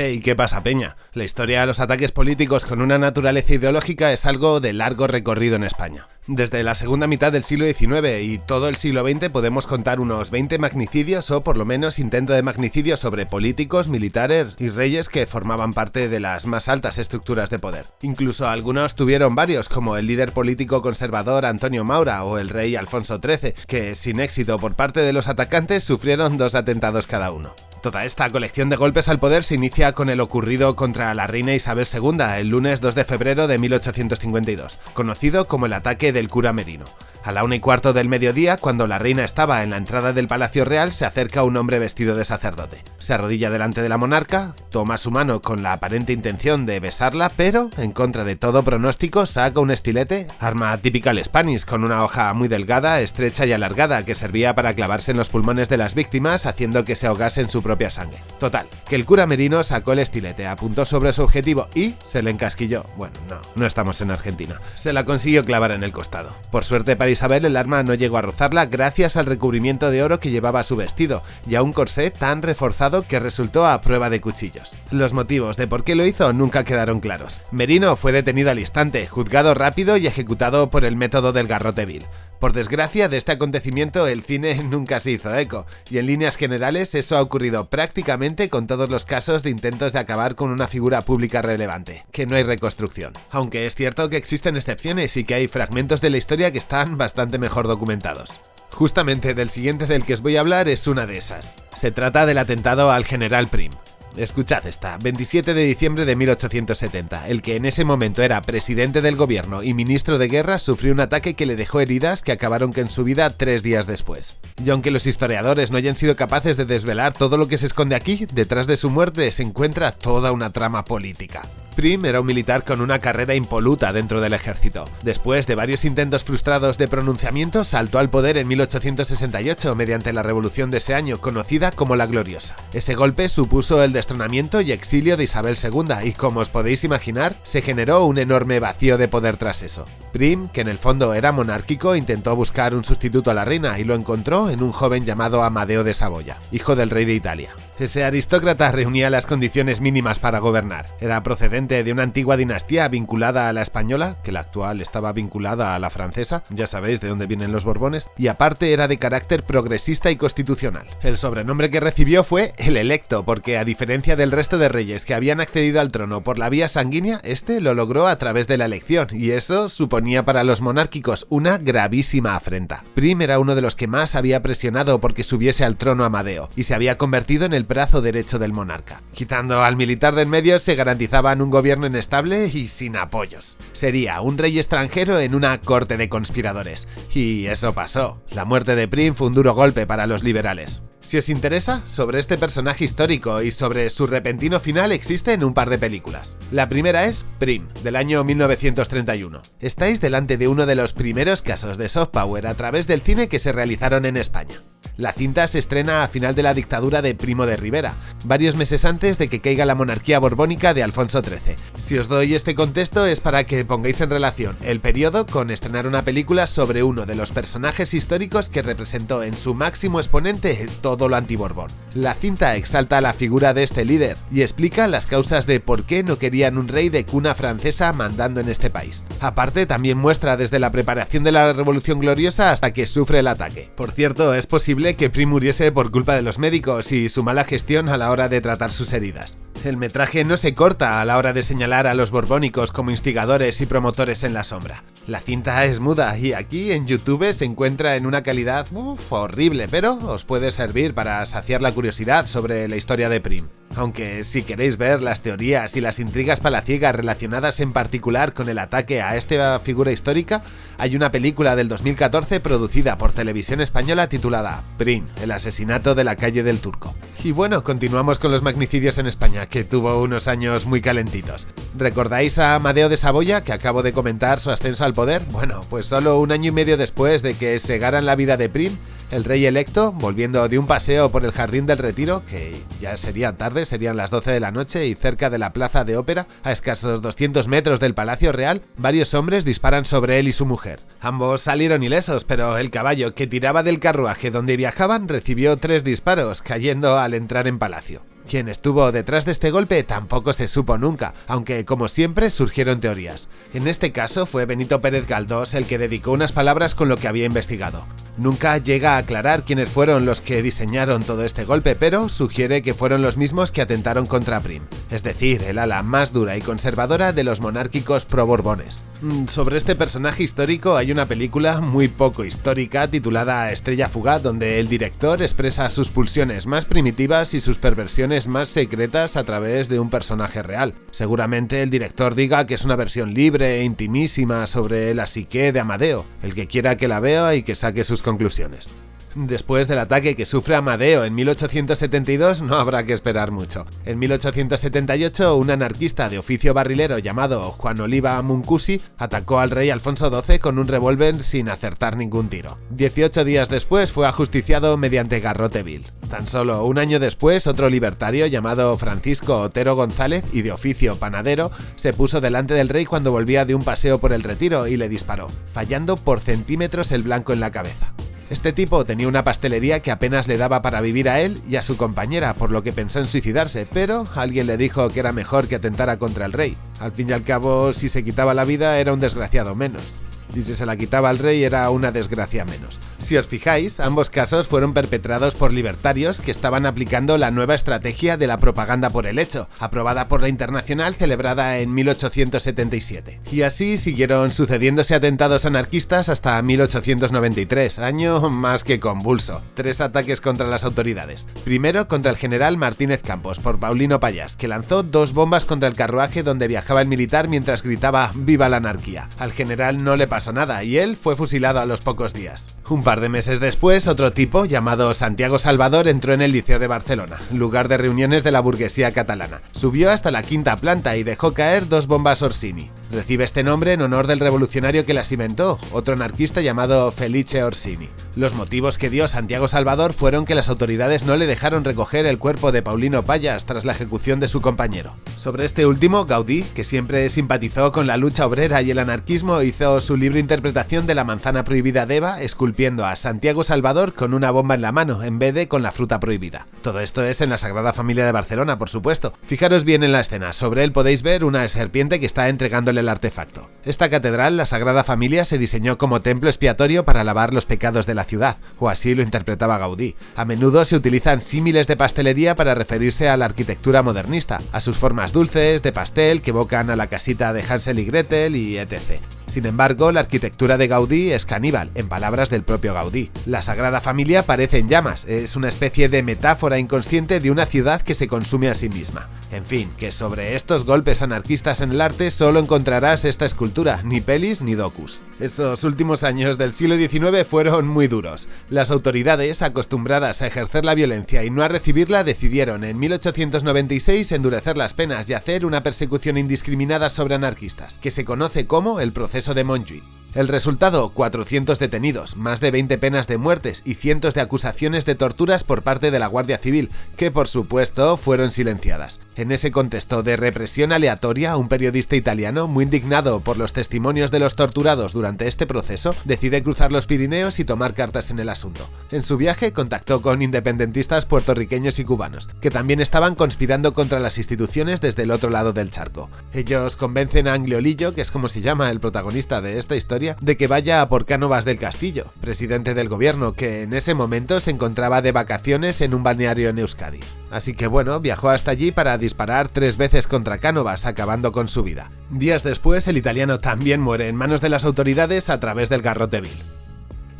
Hey, ¿qué pasa, Peña? La historia de los ataques políticos con una naturaleza ideológica es algo de largo recorrido en España. Desde la segunda mitad del siglo XIX y todo el siglo XX podemos contar unos 20 magnicidios o por lo menos intento de magnicidio sobre políticos, militares y reyes que formaban parte de las más altas estructuras de poder. Incluso algunos tuvieron varios, como el líder político conservador Antonio Maura o el rey Alfonso XIII, que sin éxito por parte de los atacantes sufrieron dos atentados cada uno. Toda esta colección de golpes al poder se inicia con el ocurrido contra la reina Isabel II el lunes 2 de febrero de 1852, conocido como el ataque del cura Merino. A la una y cuarto del mediodía, cuando la reina estaba en la entrada del Palacio Real, se acerca un hombre vestido de sacerdote. Se arrodilla delante de la monarca, toma su mano con la aparente intención de besarla, pero, en contra de todo pronóstico, saca un estilete, arma típica al Spanish, con una hoja muy delgada, estrecha y alargada, que servía para clavarse en los pulmones de las víctimas, haciendo que se ahogase en su propia sangre. Total, que el cura Merino sacó el estilete, apuntó sobre su objetivo y se le encasquilló. Bueno, no, no estamos en Argentina. Se la consiguió clavar en el costado. Por suerte para Isabel el arma no llegó a rozarla gracias al recubrimiento de oro que llevaba su vestido y a un corsé tan reforzado que resultó a prueba de cuchillos. Los motivos de por qué lo hizo nunca quedaron claros. Merino fue detenido al instante, juzgado rápido y ejecutado por el método del garrote vil. Por desgracia, de este acontecimiento el cine nunca se hizo eco, y en líneas generales eso ha ocurrido prácticamente con todos los casos de intentos de acabar con una figura pública relevante, que no hay reconstrucción. Aunque es cierto que existen excepciones y que hay fragmentos de la historia que están bastante mejor documentados. Justamente del siguiente del que os voy a hablar es una de esas. Se trata del atentado al general Prim. Escuchad esta, 27 de diciembre de 1870, el que en ese momento era presidente del gobierno y ministro de guerra sufrió un ataque que le dejó heridas que acabaron con su vida tres días después. Y aunque los historiadores no hayan sido capaces de desvelar todo lo que se esconde aquí, detrás de su muerte se encuentra toda una trama política. Prim era un militar con una carrera impoluta dentro del ejército. Después de varios intentos frustrados de pronunciamiento, saltó al poder en 1868 mediante la revolución de ese año, conocida como la Gloriosa. Ese golpe supuso el destronamiento y exilio de Isabel II y, como os podéis imaginar, se generó un enorme vacío de poder tras eso. Prim, que en el fondo era monárquico, intentó buscar un sustituto a la reina y lo encontró en un joven llamado Amadeo de Saboya, hijo del rey de Italia. Ese aristócrata reunía las condiciones mínimas para gobernar. Era procedente de una antigua dinastía vinculada a la española, que la actual estaba vinculada a la francesa, ya sabéis de dónde vienen los Borbones, y aparte era de carácter progresista y constitucional. El sobrenombre que recibió fue el electo, porque a diferencia del resto de reyes que habían accedido al trono por la vía sanguínea, este lo logró a través de la elección, y eso suponía para los monárquicos una gravísima afrenta. Prim era uno de los que más había presionado porque subiese al trono Amadeo, y se había convertido en el brazo derecho del monarca. Quitando al militar del medio se garantizaban un gobierno inestable y sin apoyos. Sería un rey extranjero en una corte de conspiradores. Y eso pasó. La muerte de Prim fue un duro golpe para los liberales. Si os interesa, sobre este personaje histórico y sobre su repentino final existen un par de películas. La primera es Prim, del año 1931. Estáis delante de uno de los primeros casos de soft power a través del cine que se realizaron en España. La cinta se estrena a final de la dictadura de Primo de Rivera, varios meses antes de que caiga la monarquía borbónica de Alfonso XIII. Si os doy este contexto es para que pongáis en relación el periodo con estrenar una película sobre uno de los personajes históricos que representó en su máximo exponente todo lo antiborbón. La cinta exalta la figura de este líder y explica las causas de por qué no querían un rey de cuna francesa mandando en este país. Aparte también muestra desde la preparación de la Revolución Gloriosa hasta que sufre el ataque. Por cierto, es posible que Prim muriese por culpa de los médicos y su mala gestión a la hora de tratar sus heridas. El metraje no se corta a la hora de señalar a los borbónicos como instigadores y promotores en la sombra. La cinta es muda y aquí en YouTube se encuentra en una calidad horrible, pero os puede servir para saciar la curiosidad sobre la historia de Prim. Aunque si queréis ver las teorías y las intrigas palaciegas relacionadas en particular con el ataque a esta figura histórica, hay una película del 2014 producida por Televisión Española titulada Prim, el asesinato de la calle del Turco. Y bueno, continuamos con los magnicidios en España, que tuvo unos años muy calentitos. ¿Recordáis a Amadeo de Saboya, que acabo de comentar su ascenso al poder? Bueno, pues solo un año y medio después de que segaran la vida de Prim, el rey electo, volviendo de un paseo por el Jardín del Retiro, que ya sería tarde, serían las 12 de la noche y cerca de la plaza de ópera, a escasos 200 metros del Palacio Real, varios hombres disparan sobre él y su mujer. Ambos salieron ilesos, pero el caballo que tiraba del carruaje donde viajaban recibió tres disparos, cayendo al entrar en palacio. Quien estuvo detrás de este golpe tampoco se supo nunca, aunque como siempre surgieron teorías. En este caso fue Benito Pérez Galdós el que dedicó unas palabras con lo que había investigado. Nunca llega a aclarar quiénes fueron los que diseñaron todo este golpe, pero sugiere que fueron los mismos que atentaron contra Prim, es decir, el ala más dura y conservadora de los monárquicos pro-borbones. Mm, sobre este personaje histórico hay una película muy poco histórica titulada Estrella Fugaz, donde el director expresa sus pulsiones más primitivas y sus perversiones más secretas a través de un personaje real. Seguramente el director diga que es una versión libre e intimísima sobre la psique de Amadeo. El que quiera que la vea y que saque sus conclusiones. Después del ataque que sufre Amadeo en 1872 no habrá que esperar mucho. En 1878 un anarquista de oficio barrilero llamado Juan Oliva Muncusi atacó al rey Alfonso XII con un revólver sin acertar ningún tiro. 18 días después fue ajusticiado mediante garrote vil. Tan solo un año después otro libertario llamado Francisco Otero González y de oficio panadero se puso delante del rey cuando volvía de un paseo por el retiro y le disparó, fallando por centímetros el blanco en la cabeza. Este tipo tenía una pastelería que apenas le daba para vivir a él y a su compañera, por lo que pensó en suicidarse, pero alguien le dijo que era mejor que atentara contra el rey. Al fin y al cabo, si se quitaba la vida era un desgraciado menos. Y si se la quitaba al rey era una desgracia menos. Si os fijáis, ambos casos fueron perpetrados por libertarios que estaban aplicando la nueva estrategia de la propaganda por el hecho, aprobada por la Internacional celebrada en 1877. Y así siguieron sucediéndose atentados anarquistas hasta 1893, año más que convulso. Tres ataques contra las autoridades. Primero contra el general Martínez Campos por Paulino Payas, que lanzó dos bombas contra el carruaje donde viajaba el militar mientras gritaba ¡Viva la anarquía! Al general no le pasó nada y él fue fusilado a los pocos días. Un par de meses después, otro tipo, llamado Santiago Salvador, entró en el Liceo de Barcelona, lugar de reuniones de la burguesía catalana. Subió hasta la quinta planta y dejó caer dos bombas Orsini. Recibe este nombre en honor del revolucionario que las inventó, otro anarquista llamado Felice Orsini. Los motivos que dio Santiago Salvador fueron que las autoridades no le dejaron recoger el cuerpo de Paulino Payas tras la ejecución de su compañero. Sobre este último, Gaudí, que siempre simpatizó con la lucha obrera y el anarquismo, hizo su libre interpretación de la manzana prohibida de Eva, esculpiendo a Santiago Salvador con una bomba en la mano, en vez de con la fruta prohibida. Todo esto es en la Sagrada Familia de Barcelona, por supuesto. Fijaros bien en la escena, sobre él podéis ver una serpiente que está entregándole el artefacto. Esta catedral, la Sagrada Familia, se diseñó como templo expiatorio para lavar los pecados de la ciudad, o así lo interpretaba Gaudí. A menudo se utilizan símiles de pastelería para referirse a la arquitectura modernista, a sus formas dulces, de pastel, que evocan a la casita de Hansel y Gretel y etc. Sin embargo, la arquitectura de Gaudí es caníbal, en palabras del propio Gaudí. La Sagrada Familia parece en llamas, es una especie de metáfora inconsciente de una ciudad que se consume a sí misma. En fin, que sobre estos golpes anarquistas en el arte solo encontrarás esta escultura, ni pelis ni docus. Esos últimos años del siglo XIX fueron muy duros. Las autoridades, acostumbradas a ejercer la violencia y no a recibirla, decidieron en 1896 endurecer las penas y hacer una persecución indiscriminada sobre anarquistas, que se conoce como el proceso de Montjuic. El resultado, 400 detenidos, más de 20 penas de muertes y cientos de acusaciones de torturas por parte de la Guardia Civil, que por supuesto fueron silenciadas. En ese contexto de represión aleatoria, un periodista italiano, muy indignado por los testimonios de los torturados durante este proceso, decide cruzar los Pirineos y tomar cartas en el asunto. En su viaje contactó con independentistas puertorriqueños y cubanos, que también estaban conspirando contra las instituciones desde el otro lado del charco. Ellos convencen a Angliolillo, que es como se llama el protagonista de esta historia, de que vaya a por Cánovas del Castillo, presidente del gobierno, que en ese momento se encontraba de vacaciones en un balneario en Euskadi. Así que bueno, viajó hasta allí para disparar tres veces contra Cánovas, acabando con su vida. Días después, el italiano también muere en manos de las autoridades a través del garrote vil.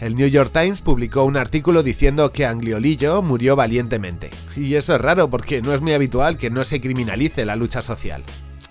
El New York Times publicó un artículo diciendo que Angliolillo murió valientemente. Y eso es raro porque no es muy habitual que no se criminalice la lucha social.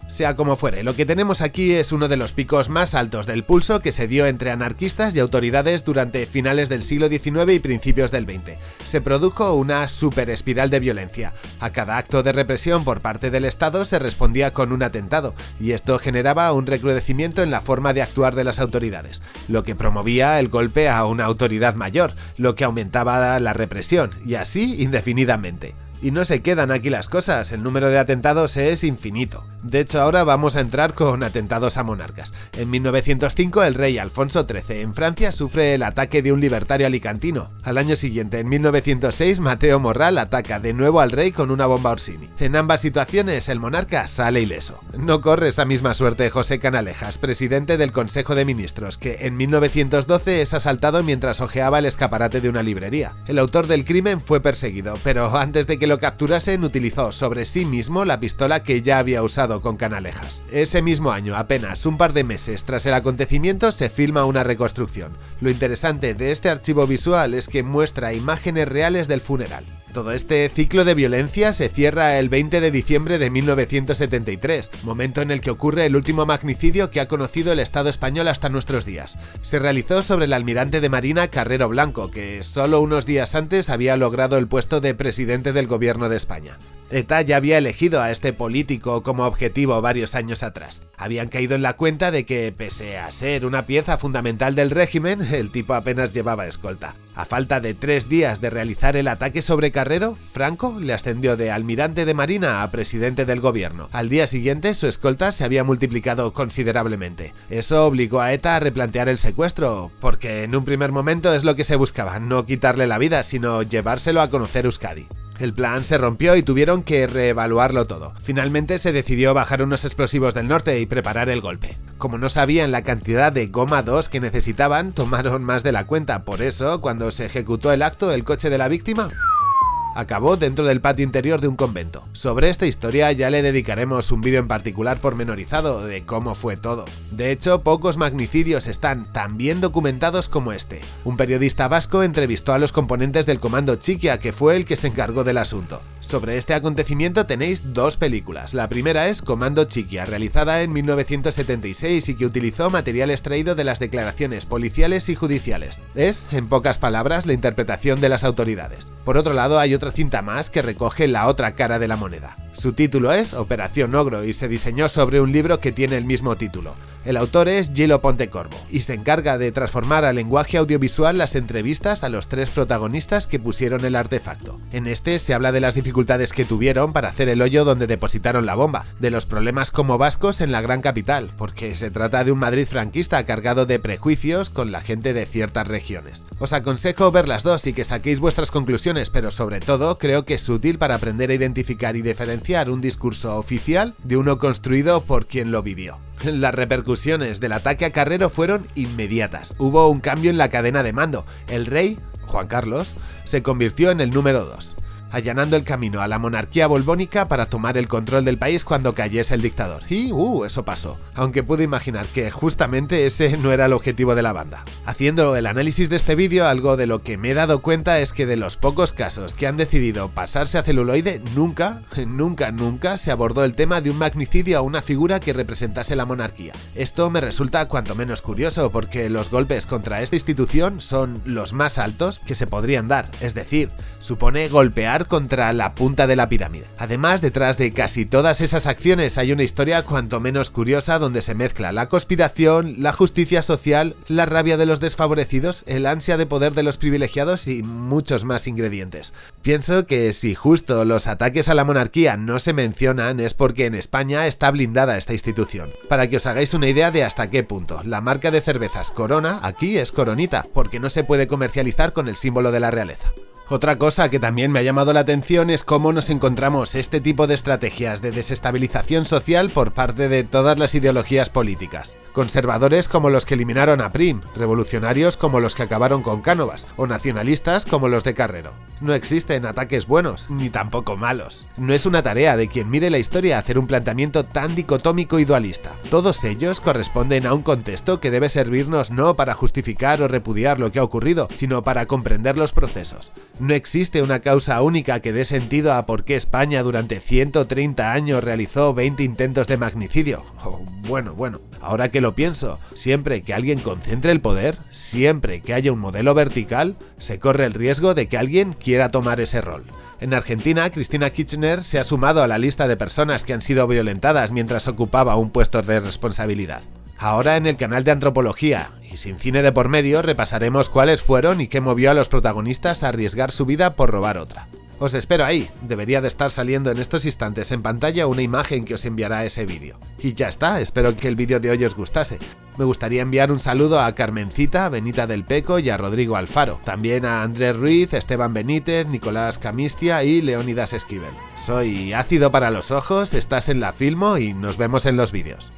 Sea como fuere, lo que tenemos aquí es uno de los picos más altos del pulso que se dio entre anarquistas y autoridades durante finales del siglo XIX y principios del XX. Se produjo una super espiral de violencia. A cada acto de represión por parte del Estado se respondía con un atentado, y esto generaba un recrudecimiento en la forma de actuar de las autoridades, lo que promovía el golpe a una autoridad mayor, lo que aumentaba la represión, y así indefinidamente. Y no se quedan aquí las cosas, el número de atentados es infinito. De hecho, ahora vamos a entrar con atentados a monarcas. En 1905, el rey Alfonso XIII en Francia sufre el ataque de un libertario alicantino. Al año siguiente, en 1906, Mateo Morral ataca de nuevo al rey con una bomba Orsini. En ambas situaciones, el monarca sale ileso. No corre esa misma suerte José Canalejas, presidente del Consejo de Ministros, que en 1912 es asaltado mientras hojeaba el escaparate de una librería. El autor del crimen fue perseguido, pero antes de que lo capturasen utilizó sobre sí mismo la pistola que ya había usado con Canalejas. Ese mismo año, apenas un par de meses tras el acontecimiento, se filma una reconstrucción. Lo interesante de este archivo visual es que muestra imágenes reales del funeral. Todo este ciclo de violencia se cierra el 20 de diciembre de 1973, momento en el que ocurre el último magnicidio que ha conocido el Estado español hasta nuestros días. Se realizó sobre el almirante de Marina Carrero Blanco, que solo unos días antes había logrado el puesto de presidente del gobierno de España. ETA ya había elegido a este político como objetivo varios años atrás. Habían caído en la cuenta de que, pese a ser una pieza fundamental del régimen, el tipo apenas llevaba escolta. A falta de tres días de realizar el ataque sobre Carrero, Franco le ascendió de almirante de marina a presidente del gobierno. Al día siguiente su escolta se había multiplicado considerablemente. Eso obligó a ETA a replantear el secuestro, porque en un primer momento es lo que se buscaba, no quitarle la vida, sino llevárselo a conocer Euskadi. El plan se rompió y tuvieron que reevaluarlo todo. Finalmente se decidió bajar unos explosivos del norte y preparar el golpe. Como no sabían la cantidad de goma 2 que necesitaban, tomaron más de la cuenta. Por eso, cuando se ejecutó el acto, el coche de la víctima acabó dentro del patio interior de un convento. Sobre esta historia ya le dedicaremos un vídeo en particular pormenorizado de cómo fue todo. De hecho, pocos magnicidios están tan bien documentados como este. Un periodista vasco entrevistó a los componentes del comando Chiquia, que fue el que se encargó del asunto. Sobre este acontecimiento tenéis dos películas. La primera es Comando Chiquia, realizada en 1976 y que utilizó material extraído de las declaraciones policiales y judiciales. Es, en pocas palabras, la interpretación de las autoridades. Por otro lado, hay otra cinta más que recoge la otra cara de la moneda. Su título es Operación Ogro y se diseñó sobre un libro que tiene el mismo título. El autor es Gilo Pontecorvo y se encarga de transformar al lenguaje audiovisual las entrevistas a los tres protagonistas que pusieron el artefacto. En este se habla de las dificultades que tuvieron para hacer el hoyo donde depositaron la bomba, de los problemas como vascos en la gran capital, porque se trata de un Madrid franquista cargado de prejuicios con la gente de ciertas regiones. Os aconsejo ver las dos y que saquéis vuestras conclusiones, pero sobre todo creo que es útil para aprender a identificar y diferenciar un discurso oficial de uno construido por quien lo vivió. Las repercusiones del ataque a Carrero fueron inmediatas. Hubo un cambio en la cadena de mando. El rey, Juan Carlos, se convirtió en el número 2 allanando el camino a la monarquía borbónica para tomar el control del país cuando cayese el dictador. Y, uh, eso pasó. Aunque pude imaginar que justamente ese no era el objetivo de la banda. Haciendo el análisis de este vídeo, algo de lo que me he dado cuenta es que de los pocos casos que han decidido pasarse a celuloide, nunca, nunca, nunca se abordó el tema de un magnicidio a una figura que representase la monarquía. Esto me resulta cuanto menos curioso porque los golpes contra esta institución son los más altos que se podrían dar, es decir, supone golpear contra la punta de la pirámide. Además, detrás de casi todas esas acciones hay una historia cuanto menos curiosa donde se mezcla la conspiración, la justicia social, la rabia de los desfavorecidos, el ansia de poder de los privilegiados y muchos más ingredientes. Pienso que si justo los ataques a la monarquía no se mencionan es porque en España está blindada esta institución. Para que os hagáis una idea de hasta qué punto, la marca de cervezas Corona aquí es Coronita, porque no se puede comercializar con el símbolo de la realeza. Otra cosa que también me ha llamado la atención es cómo nos encontramos este tipo de estrategias de desestabilización social por parte de todas las ideologías políticas. Conservadores como los que eliminaron a Prim, revolucionarios como los que acabaron con Cánovas, o nacionalistas como los de Carrero. No existen ataques buenos, ni tampoco malos. No es una tarea de quien mire la historia hacer un planteamiento tan dicotómico y dualista. Todos ellos corresponden a un contexto que debe servirnos no para justificar o repudiar lo que ha ocurrido, sino para comprender los procesos. No existe una causa única que dé sentido a por qué España durante 130 años realizó 20 intentos de magnicidio. Oh, bueno, bueno, ahora que lo pienso, siempre que alguien concentre el poder, siempre que haya un modelo vertical, se corre el riesgo de que alguien quiera tomar ese rol. En Argentina, Cristina Kirchner se ha sumado a la lista de personas que han sido violentadas mientras ocupaba un puesto de responsabilidad. Ahora en el canal de Antropología, y sin cine de por medio, repasaremos cuáles fueron y qué movió a los protagonistas a arriesgar su vida por robar otra. Os espero ahí, debería de estar saliendo en estos instantes en pantalla una imagen que os enviará ese vídeo. Y ya está, espero que el vídeo de hoy os gustase. Me gustaría enviar un saludo a Carmencita, Benita del Peco y a Rodrigo Alfaro. También a Andrés Ruiz, Esteban Benítez, Nicolás Camistia y Leonidas Esquivel. Soy Ácido para los Ojos, estás en la Filmo y nos vemos en los vídeos.